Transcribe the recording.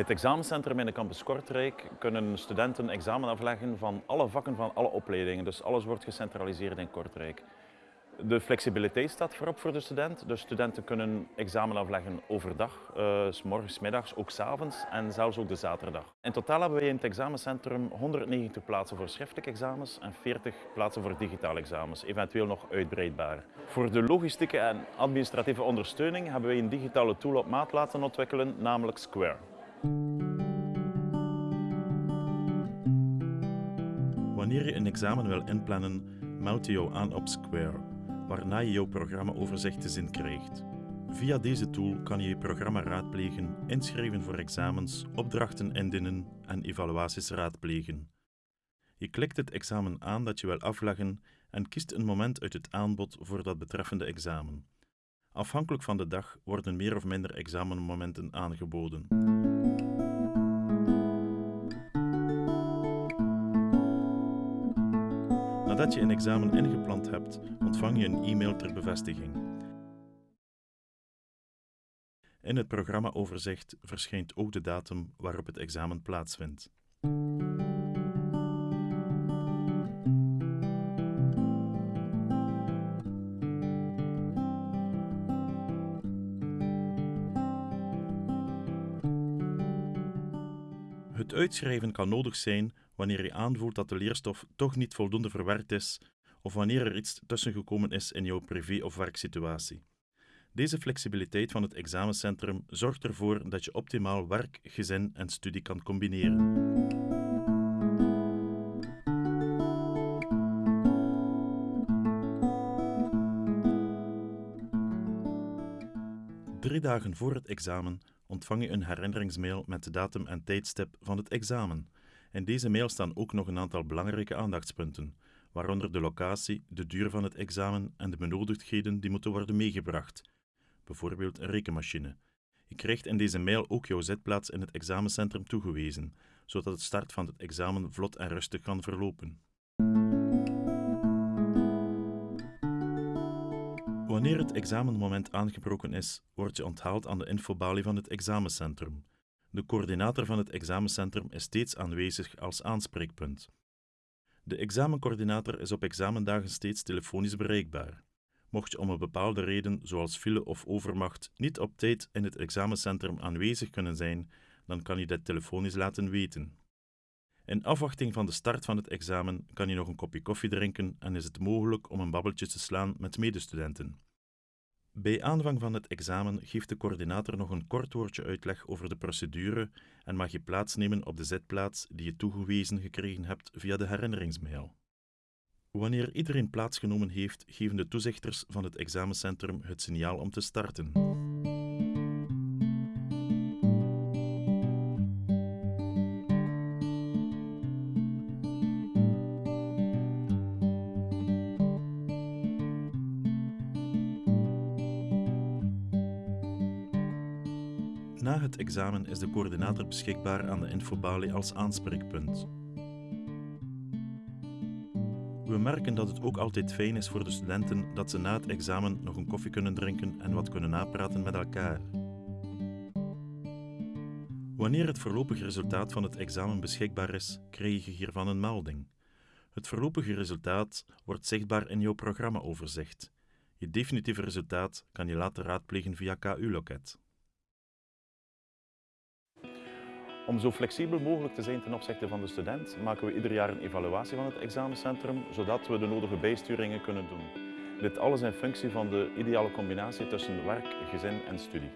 het examencentrum in de campus Kortrijk kunnen studenten examen afleggen van alle vakken van alle opleidingen. Dus alles wordt gecentraliseerd in Kortrijk. De flexibiliteit staat voorop voor de student. De studenten kunnen examen afleggen overdag, uh, s morgens, middags, ook s avonds en zelfs ook de zaterdag. In totaal hebben wij in het examencentrum 190 plaatsen voor schriftelijke examens en 40 plaatsen voor digitale examens, eventueel nog uitbreidbaar. Voor de logistieke en administratieve ondersteuning hebben wij een digitale tool op maat laten ontwikkelen, namelijk Square. Wanneer je een examen wil inplannen, meld je jou aan op Square waarna je jouw programmaoverzicht te zien krijgt. Via deze tool kan je je programma raadplegen, inschrijven voor examens, opdrachten indienen en evaluaties raadplegen. Je klikt het examen aan dat je wil afleggen en kiest een moment uit het aanbod voor dat betreffende examen. Afhankelijk van de dag worden meer of minder examenmomenten aangeboden. Nadat je een examen ingepland hebt, ontvang je een e-mail ter bevestiging. In het programmaoverzicht verschijnt ook de datum waarop het examen plaatsvindt. Het uitschrijven kan nodig zijn wanneer je aanvoelt dat de leerstof toch niet voldoende verwerkt is of wanneer er iets tussengekomen is in jouw privé- of werksituatie. Deze flexibiliteit van het examencentrum zorgt ervoor dat je optimaal werk, gezin en studie kan combineren. Drie dagen voor het examen ontvang je een herinneringsmail met de datum en tijdstip van het examen. In deze mail staan ook nog een aantal belangrijke aandachtspunten, waaronder de locatie, de duur van het examen en de benodigdheden die moeten worden meegebracht, bijvoorbeeld een rekenmachine. Je krijgt in deze mail ook jouw zitplaats in het examencentrum toegewezen, zodat het start van het examen vlot en rustig kan verlopen. Wanneer het examenmoment aangebroken is, word je onthaald aan de infobalie van het examencentrum. De coördinator van het examencentrum is steeds aanwezig als aanspreekpunt. De examencoördinator is op examendagen steeds telefonisch bereikbaar. Mocht je om een bepaalde reden, zoals file of overmacht, niet op tijd in het examencentrum aanwezig kunnen zijn, dan kan je dit telefonisch laten weten. In afwachting van de start van het examen kan je nog een kopje koffie drinken en is het mogelijk om een babbeltje te slaan met medestudenten. Bij aanvang van het examen geeft de coördinator nog een kort woordje uitleg over de procedure en mag je plaatsnemen op de zitplaats die je toegewezen gekregen hebt via de herinneringsmail. Wanneer iedereen plaatsgenomen heeft, geven de toezichters van het examencentrum het signaal om te starten. Na het examen is de coördinator beschikbaar aan de infobalie als aanspreekpunt. We merken dat het ook altijd fijn is voor de studenten dat ze na het examen nog een koffie kunnen drinken en wat kunnen napraten met elkaar. Wanneer het voorlopige resultaat van het examen beschikbaar is, krijg je hiervan een melding. Het voorlopige resultaat wordt zichtbaar in jouw programmaoverzicht. Je definitieve resultaat kan je later raadplegen via KU-loket. Om zo flexibel mogelijk te zijn ten opzichte van de student, maken we ieder jaar een evaluatie van het examencentrum, zodat we de nodige bijsturingen kunnen doen. Dit alles in functie van de ideale combinatie tussen werk, gezin en studie.